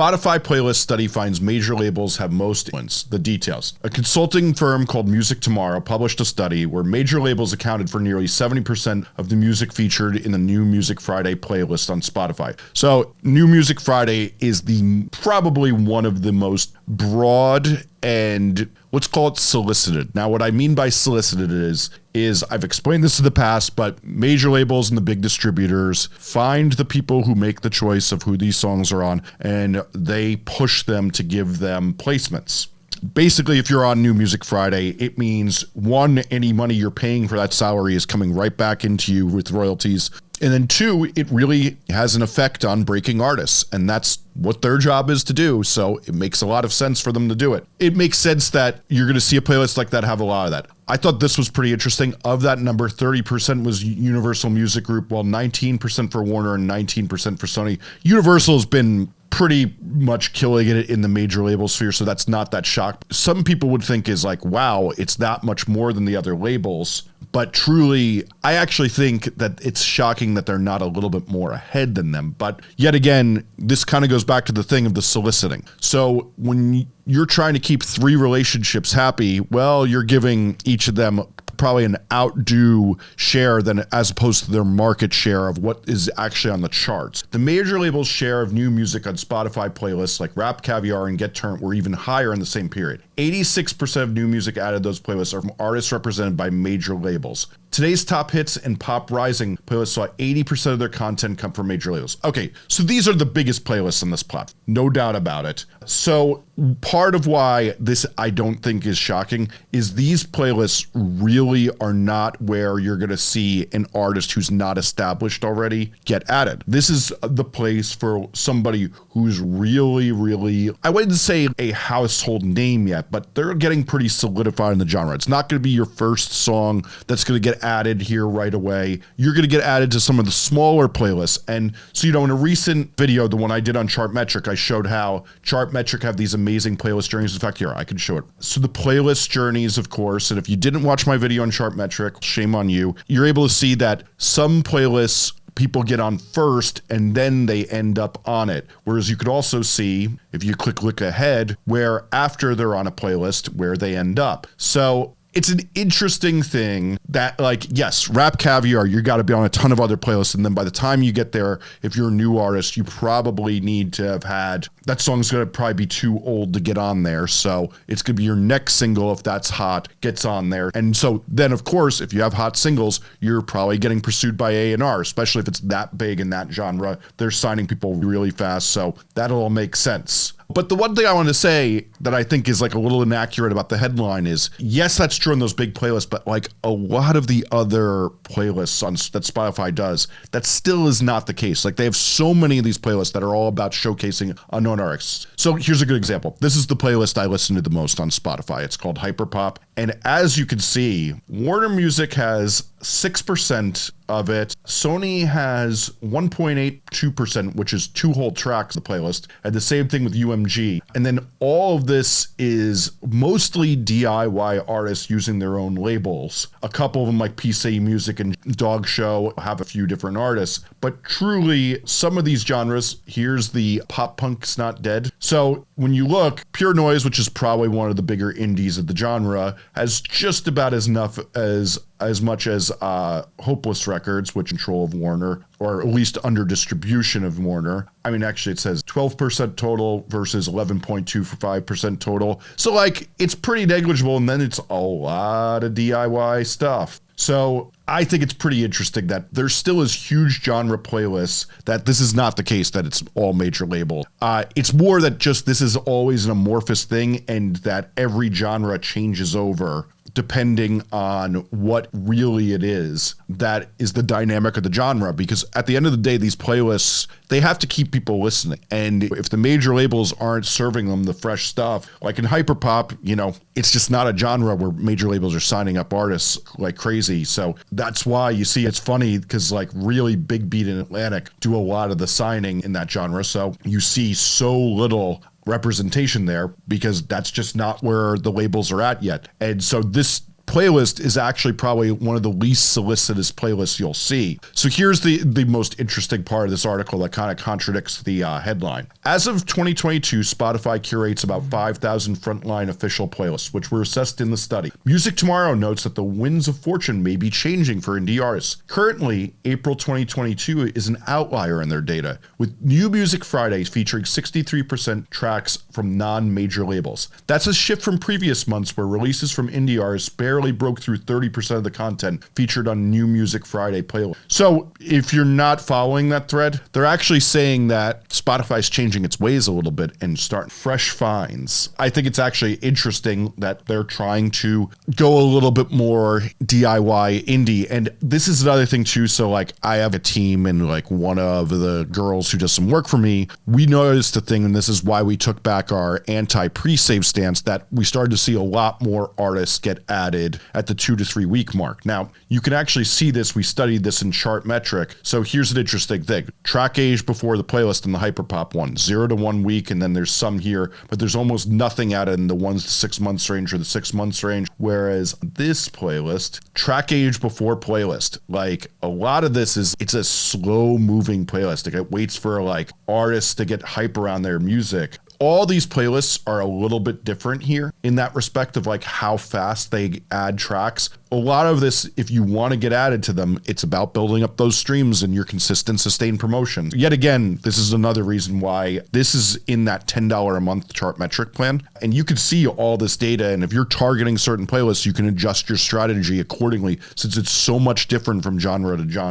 Spotify playlist study finds major labels have most influence. The details. A consulting firm called Music Tomorrow published a study where major labels accounted for nearly 70% of the music featured in the New Music Friday playlist on Spotify. So, New Music Friday is the probably one of the most broad and let's call it solicited. Now, what I mean by solicited is is I've explained this in the past, but major labels and the big distributors find the people who make the choice of who these songs are on, and they push them to give them placements basically if you're on new music friday it means one any money you're paying for that salary is coming right back into you with royalties and then two, it really has an effect on breaking artists, and that's what their job is to do. So it makes a lot of sense for them to do it. It makes sense that you're going to see a playlist like that have a lot of that. I thought this was pretty interesting. Of that number, 30% was Universal Music Group, while 19% for Warner and 19% for Sony. Universal has been pretty much killing it in the major label sphere, so that's not that shock. Some people would think is like, wow, it's that much more than the other labels. But truly, I actually think that it's shocking that they're not a little bit more ahead than them. But yet again, this kind of goes back to the thing of the soliciting. So when you're trying to keep three relationships happy, well, you're giving each of them probably an outdo share than as opposed to their market share of what is actually on the charts. The major labels share of new music on Spotify playlists like Rap Caviar and Get Turnt were even higher in the same period. 86% of new music added those playlists are from artists represented by major labels. Today's top hits and pop rising playlists saw 80% of their content come from major labels. Okay, so these are the biggest playlists on this platform, no doubt about it. So part of why this I don't think is shocking is these playlists really are not where you're going to see an artist who's not established already get added. This is the place for somebody who's really, really, I wouldn't say a household name yet, but they're getting pretty solidified in the genre. It's not going to be your first song that's going to get added here right away. You're going to get added to some of the smaller playlists. And so, you know, in a recent video, the one I did on Chartmetric, I showed how Chartmetric have these amazing playlist journeys. In fact, here, I can show it. So the playlist journeys, of course, and if you didn't watch my video on Chartmetric, shame on you, you're able to see that some playlists people get on first and then they end up on it. Whereas you could also see, if you click look ahead, where after they're on a playlist, where they end up. So it's an interesting thing that like yes rap caviar you got to be on a ton of other playlists and then by the time you get there if you're a new artist you probably need to have had that song's going to probably be too old to get on there so it's going to be your next single if that's hot gets on there. And so then of course if you have hot singles you're probably getting pursued by A&R especially if it's that big in that genre. They're signing people really fast so that'll all make sense but the one thing I want to say that I think is like a little inaccurate about the headline is yes, that's true in those big playlists, but like a lot of the other playlists on that Spotify does, that still is not the case. Like they have so many of these playlists that are all about showcasing unknown artists. So here's a good example. This is the playlist I listen to the most on Spotify. It's called Hyperpop. And as you can see, Warner Music has 6% of it. Sony has 1.82%, which is two whole tracks of the playlist. And the same thing with UMG. And then all of this is mostly DIY artists using their own labels. A couple of them, like PC Music and Dog Show, have a few different artists. But truly, some of these genres, here's the pop punk's not dead. So when you look, Pure Noise, which is probably one of the bigger indies of the genre, has just about as enough as as much as uh, Hopeless Records, which control of Warner, or at least under distribution of Warner. I mean, actually, it says 12% total versus 11.25% total. So, like, it's pretty negligible, and then it's a lot of DIY stuff. So I think it's pretty interesting that there still is huge genre playlists that this is not the case that it's all major label. Uh, it's more that just this is always an amorphous thing and that every genre changes over depending on what really it is that is the dynamic of the genre. Because at the end of the day these playlists they have to keep people listening. And if the major labels aren't serving them the fresh stuff like in hyperpop you know it's just not a genre where major labels are signing up artists like crazy. So that's why you see it's funny because like really big beat in atlantic do a lot of the signing in that genre. So you see so little representation there because that's just not where the labels are at yet. And so this playlist is actually probably one of the least solicitous playlists you'll see. So here's the, the most interesting part of this article that kind of contradicts the uh, headline. As of 2022, Spotify curates about 5,000 frontline official playlists, which were assessed in the study. Music Tomorrow notes that the winds of fortune may be changing for indie artists. Currently, April 2022 is an outlier in their data, with New Music Fridays featuring 63% tracks from non-major labels. That's a shift from previous months where releases from indie artists barely broke through 30% of the content featured on New Music Friday playlist. So if you're not following that thread, they're actually saying that Spotify's changing its ways a little bit and start fresh finds. I think it's actually interesting that they're trying to go a little bit more DIY indie. And this is another thing too. So like I have a team and like one of the girls who does some work for me, we noticed a thing, and this is why we took back our anti pre-save stance that we started to see a lot more artists get added at the two to three week mark. Now you can actually see this. We studied this in Chartmetric. So here's an interesting thing. Track age before the playlist in the Hyperpop one, zero to one week. And then there's some here, but there's almost nothing added in the ones to six months range or the six months range. Whereas this playlist, track age before playlist, like a lot of this is, it's a slow moving playlist. Like it waits for like artists to get hype around their music all these playlists are a little bit different here in that respect of like how fast they add tracks. A lot of this, if you want to get added to them, it's about building up those streams and your consistent sustained promotion. Yet again, this is another reason why this is in that $10 a month Chartmetric plan. And you can see all this data. And if you're targeting certain playlists, you can adjust your strategy accordingly since it's so much different from genre to genre.